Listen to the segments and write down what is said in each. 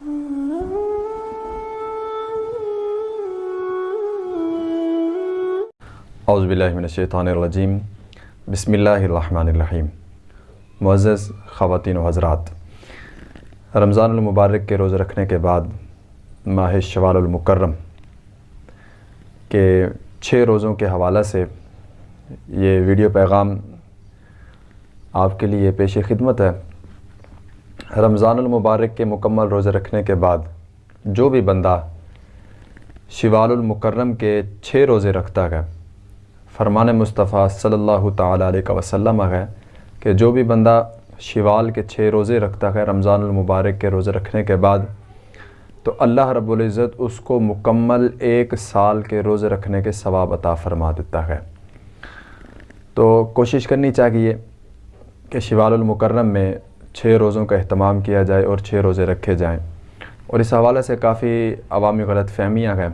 اعوذ باللہ من الشیطان الرجیم۔ بسم اللہ الرحمن الرحیم۔ معزز خواتین و حضرات، رمضان المبارک کے روزہ رکھنے کے بعد ماہ شوال المکرم کے چھ روزوں کے حوالہ سے یہ ویڈیو پیغام آپ کے لیے پیش خدمت ہے۔ رمضان المبارک کے مکمل روزے رکھنے کے بعد جو بھی بندہ شوال المکرم کے چھ روزے رکھتا ہے، فرمان مصطفیٰ صلی اللہ تعالیٰ علیہ وسلم ہے کہ جو بھی بندہ شوال کے چھ روزے رکھتا ہے رمضان المبارک کے روزے رکھنے کے بعد، تو اللہ رب العزت اس کو مکمل ایک سال کے روزے رکھنے کے ثواب عطا فرما دیتا ہے۔ تو کوشش کرنی چاہیے کہ شوال المکرم میں چھ روزوں کا اہتمام کیا جائے اور چھ روزے رکھے جائیں۔ اور اس حوالے سے کافی عوامی غلط فہمیاں ہیں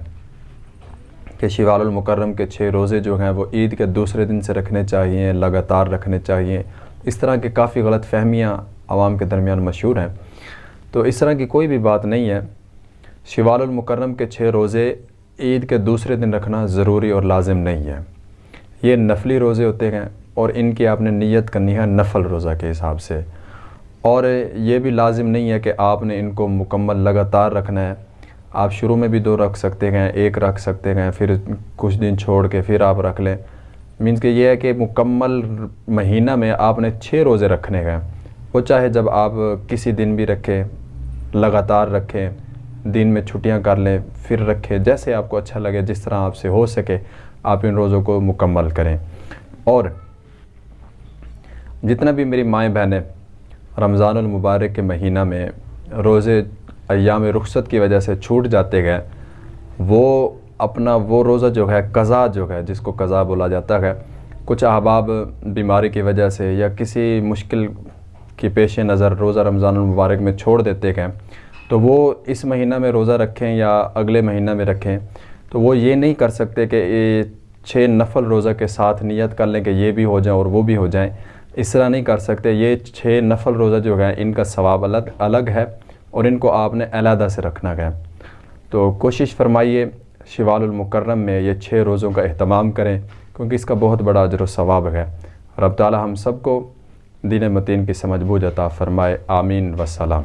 کہ شوال المکرم کے چھ روزے جو ہیں وہ عید کے دوسرے دن سے رکھنے چاہیے لگاتار رکھنے چاہیے اس طرح کی کافی غلط فہمیاں عوام کے درمیان مشہور ہیں۔ تو اس طرح کی کوئی بھی بات نہیں ہے۔ شوال المکرم کے چھ روزے عید کے دوسرے دن رکھنا ضروری اور لازم نہیں ہے۔ یہ نفلی روزے ہوتے ہیں اور ان کی آپ نے نیت کرنی ہے نفل روزہ کے حساب سے۔ اور یہ بھی لازم نہیں ہے کہ آپ نے ان کو مکمل لگاتار رکھنا ہے۔ آپ شروع میں بھی دو رکھ سکتے ہیں، ایک رکھ سکتے ہیں، پھر کچھ دن چھوڑ کے پھر آپ رکھ لیں۔ مینس کہ یہ ہے کہ مکمل مہینہ میں آپ نے چھ روزے رکھنے ہیں۔ وہ چاہے جب آپ کسی دن بھی رکھیں، لگاتار رکھیں، دن میں چھٹیاں کر لیں، پھر رکھیں، جیسے آپ کو اچھا لگے، جس طرح آپ سے ہو سکے، آپ ان روزوں کو مکمل کریں۔ اور جتنا بھی میری مائیں بہنیں رمضان المبارک کے مہینہ میں روزے ایام رخصت کی وجہ سے چھوٹ جاتے گئے وہ اپنا وہ روزہ جو ہے، قضا جو ہے، جس کو قضا بولا جاتا ہے، کچھ احباب بیماری کی وجہ سے یا کسی مشکل کی پیش نظر روزہ رمضان المبارک میں چھوڑ دیتے گئے تو وہ اس مہینہ میں روزہ رکھیں یا اگلے مہینہ میں رکھیں، تو وہ یہ نہیں کر سکتے کہ چھ نفل روزہ کے ساتھ نیت کر لیں کہ یہ بھی ہو جائیں اور وہ بھی ہو جائیں۔ اس طرح نہیں کر سکتے۔ یہ چھ نفل روزہ جو ہیں، ان کا ثواب الگ الگ ہے اور ان کو آپ نے علیحدہ سے رکھنا ہے۔ تو کوشش فرمائیے شوال المکرم میں یہ چھ روزوں کا اہتمام کریں، کیونکہ اس کا بہت بڑا اجر و ثواب ہے۔ رب تعالی ہم سب کو دین متین کی سمجھ بوجھ عطا فرمائے۔ آمین وسلام